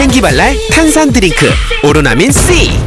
생기발랄 탄산 드링크 오로나민 C.